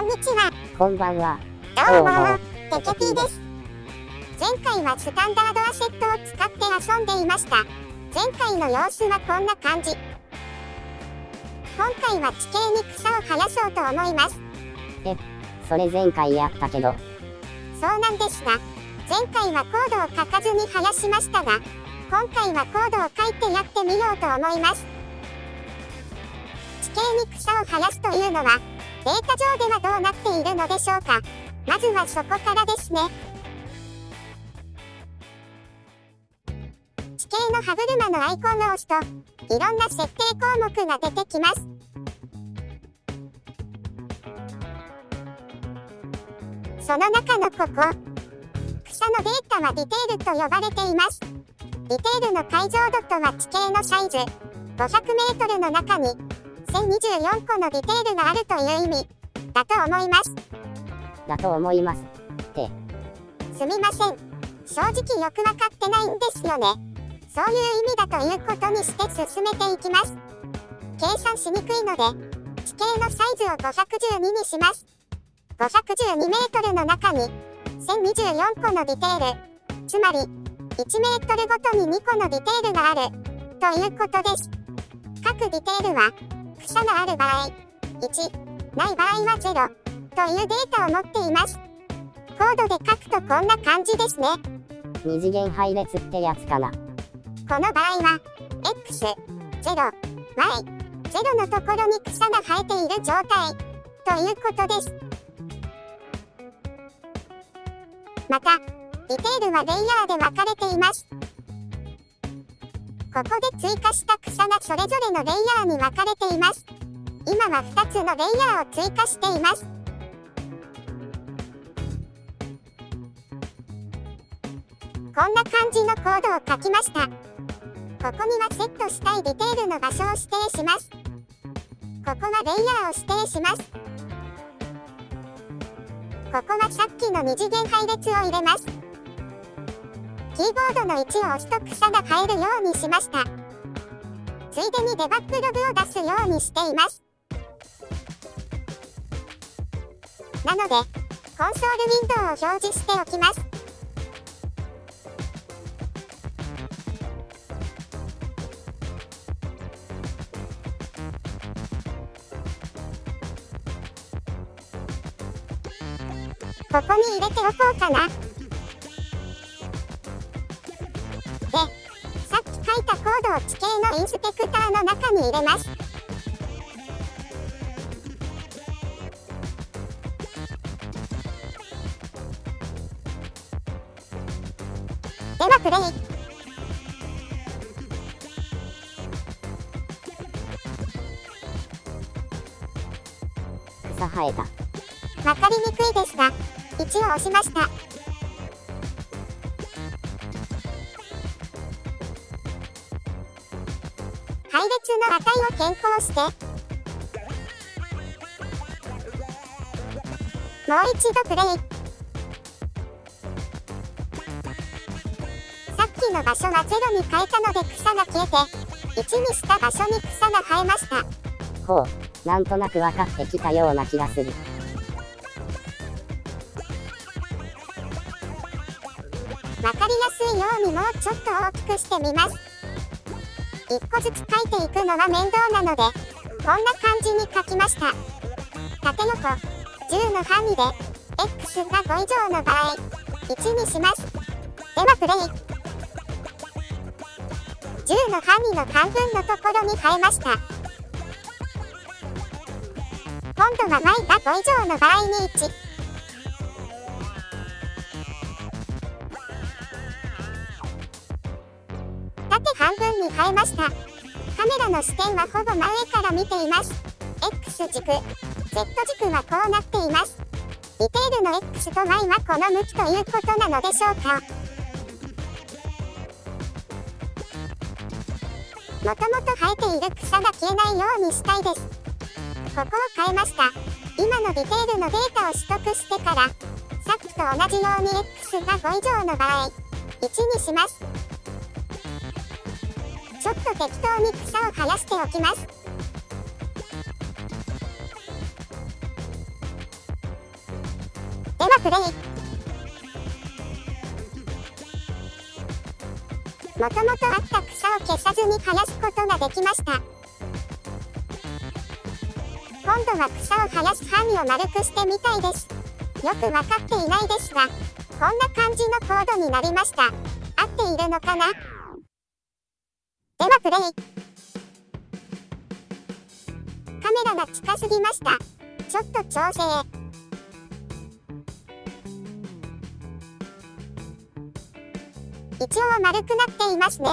こんにちは。こんばんは。どうも、テケピーです。前回はスタンダードアセットを使って遊んでいました。前回の様子はこんな感じ。今回は地形に草を生やそうと思います。それ前回やったけど、そうなんですが、前回はコードを書かずに生やしましたが、今回はコードを書いてやってみようと思います。地形に草を生やすというのは、データ上ではどうなっているのでしょうか？まずはそこからですね。地形の歯車のアイコンを押すと、いろんな設定項目が出てきます。その中のここ、草のデータはディテールと呼ばれています。ディテールの解像度とは地形のサイズ、500メートルの中に1024個のディテールがあるという意味だと思います。だと思います。すみません。正直よくわかってないんですよね。そういう意味だということにして進めていきます。計算しにくいので、地形のサイズを512にします。512メートルの中に1024個のディテール、つまり1メートルごとに2個のディテールがあるということです。各ディテールは草がある場合、1、ない場合は0というデータを持っています。コードで書くとこんな感じですね。二次元配列ってやつかな。この場合は、x、0、y、0のところに草が生えている状態ということです。また、ディテールはレイヤーで分かれています。ここで追加した草がそれぞれのレイヤーに分かれています。今は2つのレイヤーを追加しています。こんな感じのコードを書きました。ここにはセットしたいディテールの場所を指定します。ここはレイヤーを指定します。ここはさっきの二次元配列を入れます。キーボードの1を押すと草が生えるようにしました。ついでにデバッグログを出すようにしています。なので、コンソールウィンドウを表示しておきます。ここに入れておこうかな。書いたコードを地形のインスペクターの中に入れます。ではプレイ。草生えた。わかりにくいですが、1を押しました。の値を変更して、もう一度プレイ。さっきの場所は0に変えたので草が消えて、1にした場所に草が生えました。ほう、なんとなく分かってきたような気がする。わかりやすいようにもうちょっと大きくしてみます。1個ずつ書いていくのは面倒なので、こんな感じに書きました。縦横、10の範囲で、x が5以上の場合、1にします。ではプレイ。10の範囲の半分のところに変えました。今度は y が5以上の場合に1。縦半分に変えました。カメラの視点はほぼ真上から見ています。X 軸、Z 軸はこうなっています。ディテールの X と Y はこの向きということなのでしょうか。もともと生えている草が消えないようにしたいです。ここを変えました。今のディテールのデータを取得してから、さっきと同じように X が5以上の場合、1にします。ちょっと適当に草を生やしておきます。ではプレイもともとあった草を消さずに生やすことができました。今度は草を生やす範囲を丸くしてみたいです。よく分かっていないですがこんな感じのコードになりました。合っているのかな？ではプレイカメラが近すぎましたちょっと調整一応丸くなっていますね。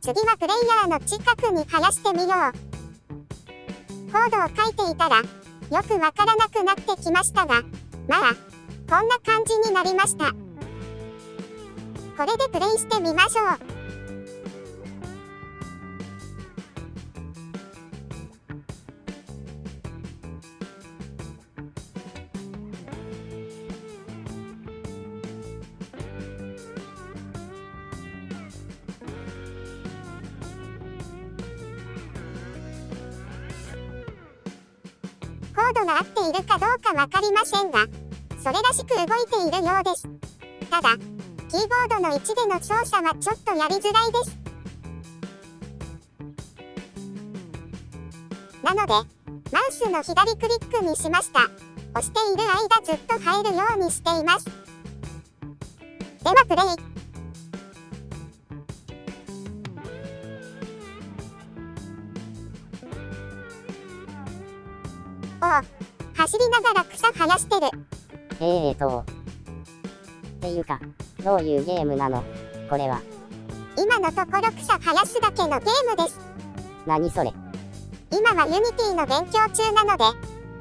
次はプレイヤーの近くに生やしてみよう。コードを書いていたら、よくわからなくなってきましたが、まあ、こんな感じになりました。これでプレイしてみましょう。コードが合っているかどうかわかりませんが、それらしく動いているようです。ただ、キーボードの位置での操作はちょっとやりづらいです。なので、マウスの左クリックにしました。押している間ずっと入るようにしています。ではプレイ。お走りながら草生やしてる。えーと。っていうか、どういうゲームなの？これは。今のところ草生やすだけのゲームです。何それ？今は Unity の勉強中なので、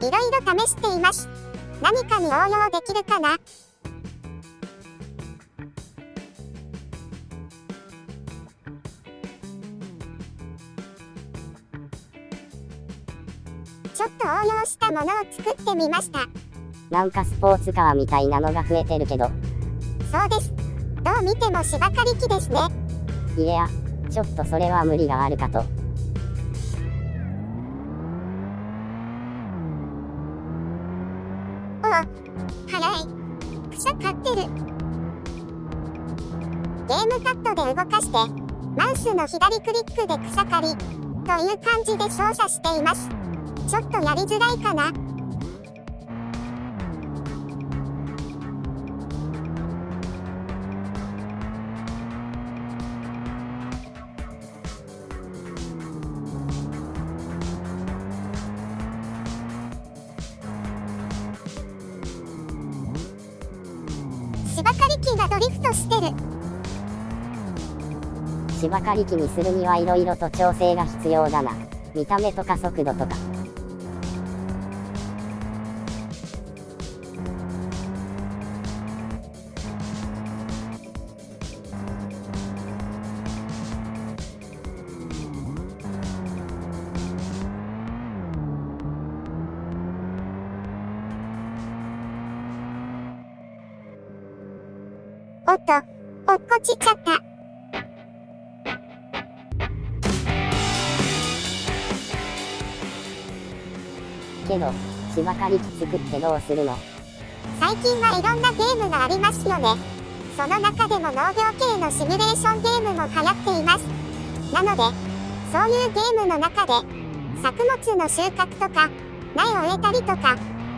いろいろ試しています。何かに応用できるかな？ちょっと応用したものを作ってみました。なんかスポーツカーみたいなのが増えてるけど。そうです。どう見ても芝刈り機ですね。いや、ちょっとそれは無理があるかと。おお、早い。草刈ってる。ゲームパッドで動かして、マウスの左クリックで草刈り、という感じで操作しています。ちょっとやりづらいかな芝刈り機がドリフトしてる。芝刈り機にするにはいろいろと調整が必要だな。見た目とか速度とか。おっと、落っこちちゃった。けど、芝刈り機作ってどうするの？最近はいろんなゲームがありますよね。その中でも農業系のシミュレーションゲームも流行っています。なので、そういうゲームの中で、作物の収穫とか、苗を植えたりとか、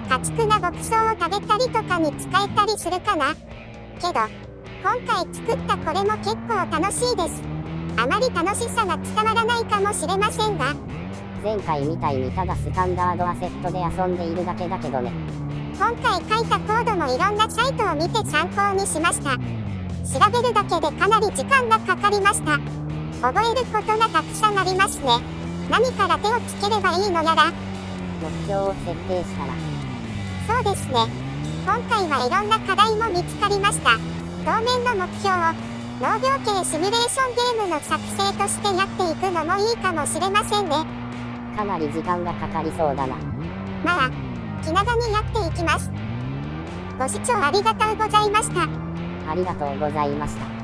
家畜が牧草を食べたりとかに使えたりするかな。けど、今回作ったこれも結構楽しいです。あまり楽しさが伝わらないかもしれませんが。前回みたいにただスタンダードアセットで遊んでいるだけだけどね。今回書いたコードもいろんなサイトを見て参考にしました。調べるだけでかなり時間がかかりました。覚えることがたくさんありますね。何から手をつければいいのやら。目標を設定したら。そうですね。今回はいろんな課題も見つかりました。当面の目標を農業系シミュレーションゲームの作成としてやっていくのもいいかもしれませんね。かなり時間がかかりそうだな。まあ気長にやっていきます。ご視聴ありがとうございました。ありがとうございました